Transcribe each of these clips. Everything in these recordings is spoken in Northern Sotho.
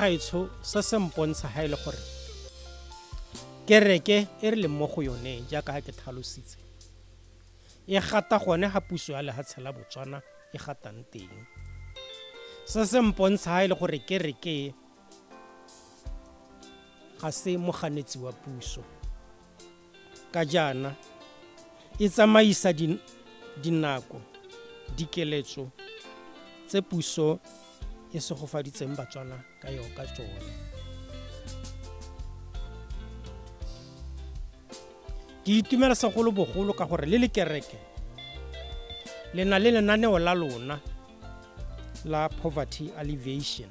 gaetsho se se mpontsha ga e le gore kereke e re leng mo go yone jaaka ke tlhalositse e gata gone ga puso ya lehatshe la botswana e gatang teng. Se se mpontsha ga e le gore kereke ga se moganetsi wa puso. Ka jaana e tsamaisa dinako dikeletso tse puso e segofaditseng batswana ka yo ka tsone ke itumela segolobogolo ka gore le le kereke le na le lenaneo la lona la poverty alleviation.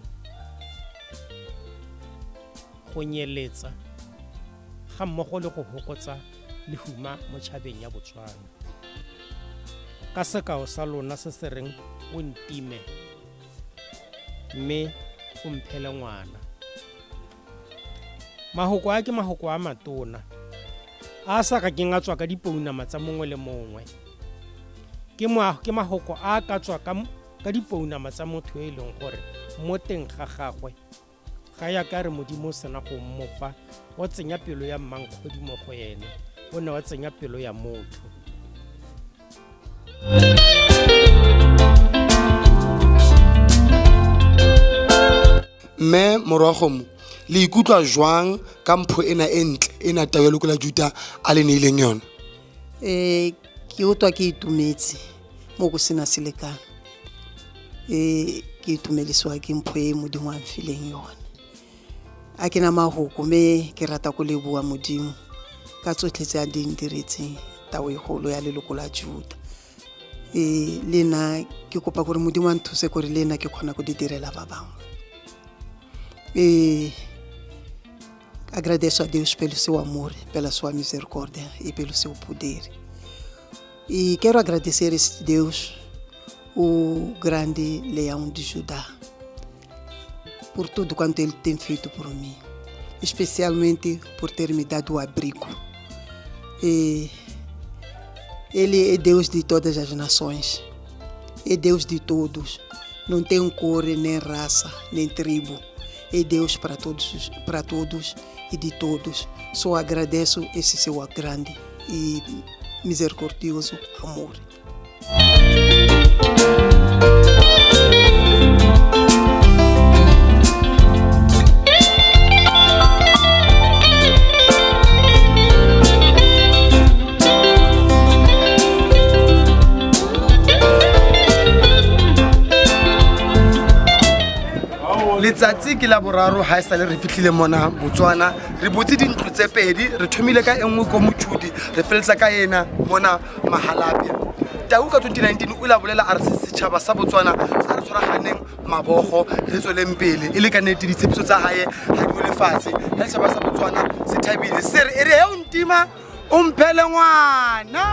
Go nyeletsa ga mmogo le go hokotsa lehuma mo tšhabeng ya botswana. Ka sekao sa lona se se reng o ntime mme o mphele ngwana. Mahoko a ke mahoko a matona a sa ka keng a tswa ka dipounama tsa mongwe le mongwe. Ke mahoko a ka tswa ka dipounama tsa motho e leng gore mo teng ga gagwe ga ya ka re modimo o sena go mmofa o tsenya pelo ya mmankgodi mo go ene o ne wa tsenya pelo ya motho mme morago mo le ikutlwa jwang ka mpho ena e ntle e na tao ya loko la juta a le neileng yona? Um ke otwa ke itumetse mo go sena selekano um ke itumedisiwa ke mpho e modimo a mfileng yone a ke na mahoko mme ke rata go leboa modimo ka tsotlhe tse a di ndiretseng tao egolo golo ya leloko la juta. Um le nna ke kopa gore modimo a nthuse gore le nna ke kgona go di direla ba bangwe E agradeço a Deus pelo seu amor, pela sua misericórdia e pelo seu poder. E quero agradecer a esse Deus, o grande leão de Judá, por tudo quanto ele tem feito por mim, especialmente por ter me dado o abrigo. E ele é Deus de todas as nações, é Deus de todos, não tem cor, nem raça, nem tribo é Deus para todos, para todos e de todos. Só agradeço esse seu grande e misericordioso amor. Letsatsi ke la boraro ga e sale re fitlhile mona botswana. Re botse dintlo tse pedi re thomile ka engwe ko motšhudi re feletsa ka ena mona mahalapia tau ka 2019 o la bolela a re se setšhaba sa botswana sa re tshwaraganeng mabogo re tsweleng pele. E le ka nnete ditshepiso tsa gae ga di lefatshe ga setšhaba sa botswana se thabile se re e re e o ntima o mphele ngwana